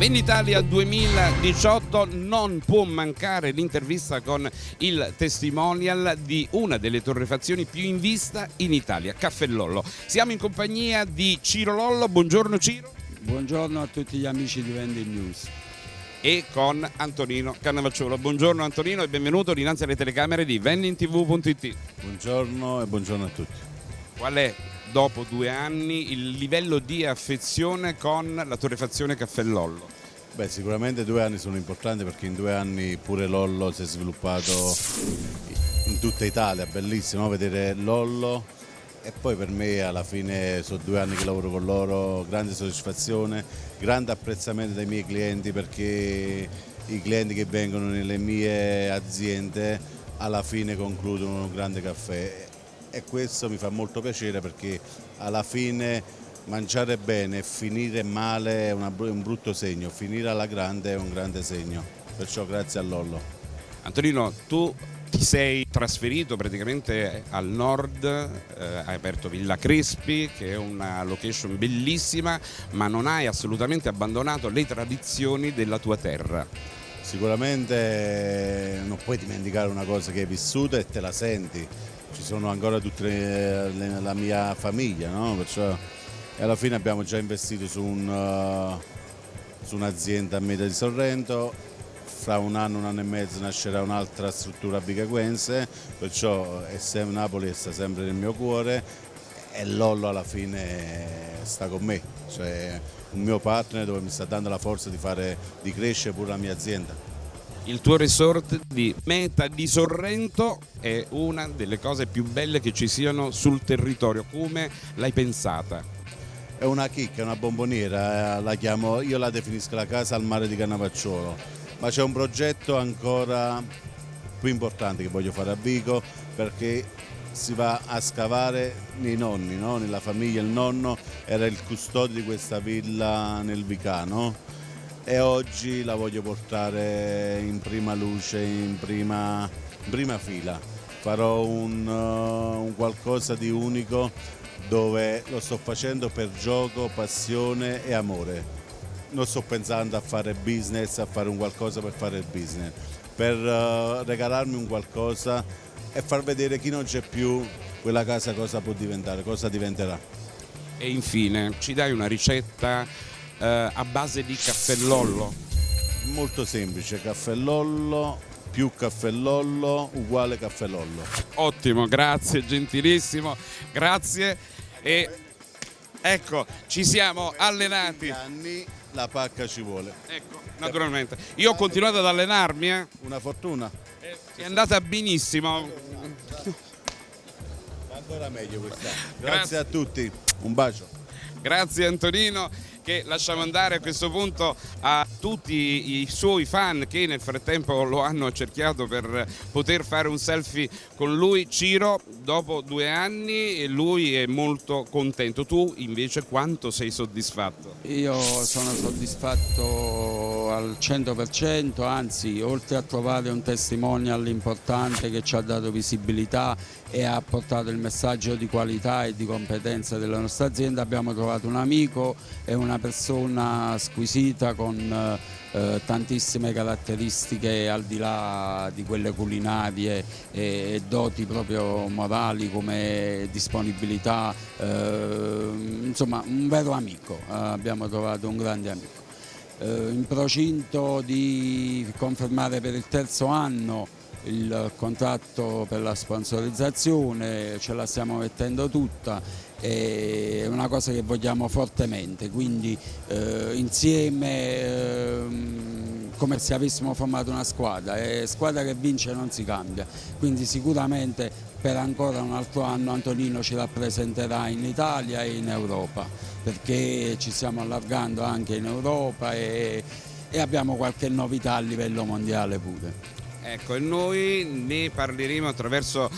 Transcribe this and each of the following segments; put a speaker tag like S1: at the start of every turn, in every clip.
S1: Venditalia 2018 non può mancare l'intervista con il testimonial di una delle torrefazioni più in vista in Italia, Caffè Lollo. Siamo in compagnia di Ciro Lollo, buongiorno Ciro.
S2: Buongiorno a tutti gli amici di Vendi News.
S1: E con Antonino Cannavacciolo. Buongiorno Antonino e benvenuto dinanzi alle telecamere di vendintv.it.
S3: Buongiorno e buongiorno a tutti.
S1: Qual è dopo due anni il livello di affezione con la torrefazione Caffè Lollo?
S3: Beh, sicuramente due anni sono importanti perché in due anni pure Lollo si è sviluppato in tutta Italia, bellissimo vedere Lollo e poi per me alla fine sono due anni che lavoro con loro, grande soddisfazione, grande apprezzamento dai miei clienti perché i clienti che vengono nelle mie aziende alla fine concludono un grande caffè e questo mi fa molto piacere perché alla fine mangiare bene e finire male è un brutto segno, finire alla grande è un grande segno, perciò grazie a Lollo.
S1: Antonino, tu ti sei trasferito praticamente al nord, eh, hai aperto Villa Crespi che è una location bellissima, ma non hai assolutamente abbandonato le tradizioni della tua terra.
S3: Sicuramente non puoi dimenticare una cosa che hai vissuto e te la senti, ci sono ancora tutta la mia famiglia, no? Perciò alla fine abbiamo già investito su, un, uh, su un'azienda a Meta di Sorrento, fra un anno, un anno e mezzo nascerà un'altra struttura bicaguense, perciò Napoli sta sempre nel mio cuore e Lollo alla fine sta con me, cioè un mio partner dove mi sta dando la forza di, fare, di crescere pure la mia azienda
S1: il tuo resort di Meta di Sorrento è una delle cose più belle che ci siano sul territorio. Come l'hai pensata?
S3: È una chicca, una bomboniera, eh, la chiamo, io la definisco la casa al mare di Cannavacciolo, ma c'è un progetto ancora più importante che voglio fare a Vico perché si va a scavare nei nonni, no? nella famiglia, il nonno era il custode di questa villa nel Vicano e oggi la voglio portare in prima luce, in prima, in prima fila. Farò un, uh, un qualcosa di unico dove lo sto facendo per gioco, passione e amore. Non sto pensando a fare business, a fare un qualcosa per fare il business, per uh, regalarmi un qualcosa e far vedere chi non c'è più quella casa cosa può diventare, cosa diventerà.
S1: E infine ci dai una ricetta eh, a base di caffellollo?
S3: Molto semplice, caffellollo più caffellollo uguale caffellollo.
S1: Ottimo, grazie, gentilissimo, grazie e ecco, ci siamo allenati.
S3: anni la pacca ci vuole.
S1: Ecco, naturalmente. Io ho continuato ad allenarmi. Eh.
S3: Una fortuna.
S1: È andata benissimo.
S3: Ancora meglio quest'anno. Grazie, Grazie a tutti, un bacio.
S1: Grazie Antonino che lasciamo andare a questo punto a tutti i suoi fan che nel frattempo lo hanno cerchiato per poter fare un selfie con lui. Ciro, dopo due anni lui è molto contento. Tu invece quanto sei soddisfatto?
S2: Io sono soddisfatto al 100%, anzi oltre a trovare un testimonial importante che ci ha dato visibilità e ha portato il messaggio di qualità e di competenza della nostra azienda, abbiamo trovato un amico e una persona squisita con eh, tantissime caratteristiche al di là di quelle culinarie e, e doti proprio morali come disponibilità, eh, insomma un vero amico, eh, abbiamo trovato un grande amico. Eh, in procinto di confermare per il terzo anno il contratto per la sponsorizzazione, ce la stiamo mettendo tutta è una cosa che vogliamo fortemente, quindi eh, insieme eh, come se avessimo formato una squadra e squadra che vince non si cambia, quindi sicuramente per ancora un altro anno Antonino ci rappresenterà in Italia e in Europa perché ci stiamo allargando anche in Europa e, e abbiamo qualche novità a livello mondiale pure.
S1: Ecco, e noi ne parleremo attraverso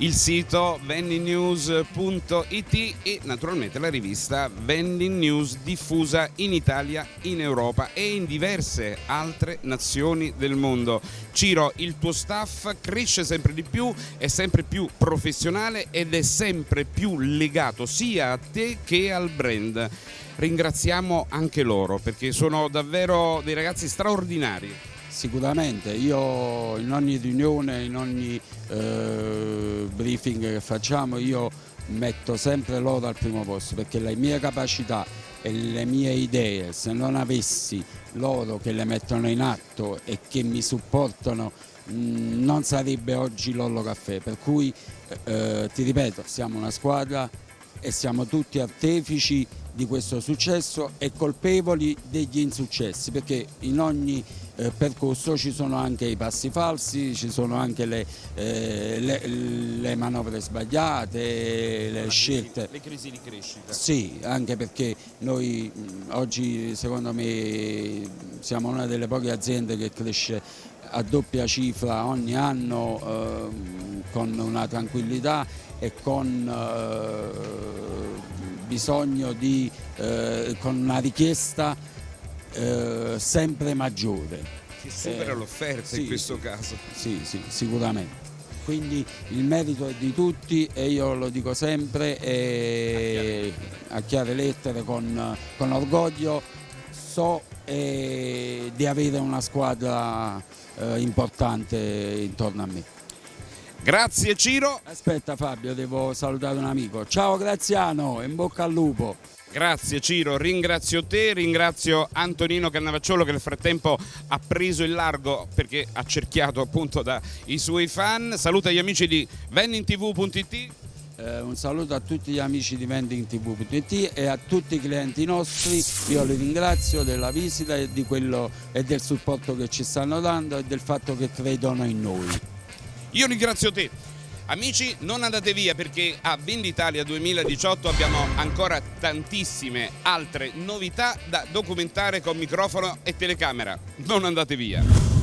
S1: il sito vendingnews.it e naturalmente la rivista Vending News diffusa in Italia, in Europa e in diverse altre nazioni del mondo. Ciro, il tuo staff cresce sempre di più, è sempre più professionale ed è sempre più legato sia a te che al brand. Ringraziamo anche loro perché sono davvero dei ragazzi straordinari.
S2: Sicuramente, io in ogni riunione, in ogni eh, briefing che facciamo, io metto sempre loro al primo posto perché le mie capacità e le mie idee, se non avessi loro che le mettono in atto e che mi supportano mh, non sarebbe oggi Lollo Caffè, per cui eh, ti ripeto, siamo una squadra e siamo tutti artefici di questo successo e colpevoli degli insuccessi perché in ogni eh, percorso ci sono anche i passi falsi, ci sono anche le, eh, le, le manovre sbagliate, le scelte.
S1: Le crisi di crescita.
S2: Sì, anche perché noi mh, oggi secondo me siamo una delle poche aziende che cresce a doppia cifra ogni anno eh, con una tranquillità e con eh, bisogno di, eh, con una richiesta eh, sempre maggiore.
S1: Si supera
S2: Eh,
S1: l'offerta
S2: sì,
S1: in questo
S2: sì.
S1: caso.
S2: Sì, sì, sicuramente. Quindi il merito è di tutti e io lo dico sempre e a chiare lettere con, con orgoglio so eh, di avere una squadra eh, importante intorno a me.
S1: Grazie Ciro.
S2: Aspetta Fabio, devo salutare un amico. Ciao Graziano, in bocca al lupo.
S1: Grazie Ciro, ringrazio te, ringrazio Antonino Cannavacciolo che nel frattempo ha preso il largo perché ha cerchiato appunto dai suoi fan. Saluta gli amici di vendingtv.it.
S2: Eh, un saluto a tutti gli amici di vendingtv.it e a tutti i clienti nostri, io li ringrazio della visita e, quello, e del supporto che ci stanno dando e del fatto che credono in noi.
S1: Io ringrazio te. Amici, non andate via perché a Venditalia 2018 abbiamo ancora tantissime altre novità da documentare con microfono e telecamera. Non andate via.